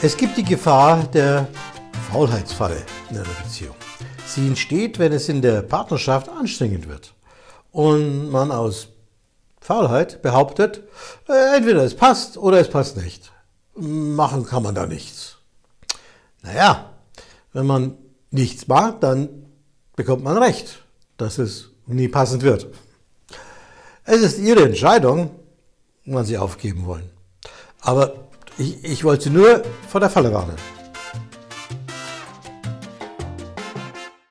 Es gibt die Gefahr der Faulheitsfalle in einer Beziehung. Sie entsteht, wenn es in der Partnerschaft anstrengend wird und man aus Faulheit behauptet, äh, entweder es passt oder es passt nicht. Machen kann man da nichts. Naja, wenn man nichts mag, dann bekommt man recht, dass es nie passend wird. Es ist Ihre Entscheidung, wann Sie aufgeben wollen. Aber ich, ich wollte nur vor der Falle warnen.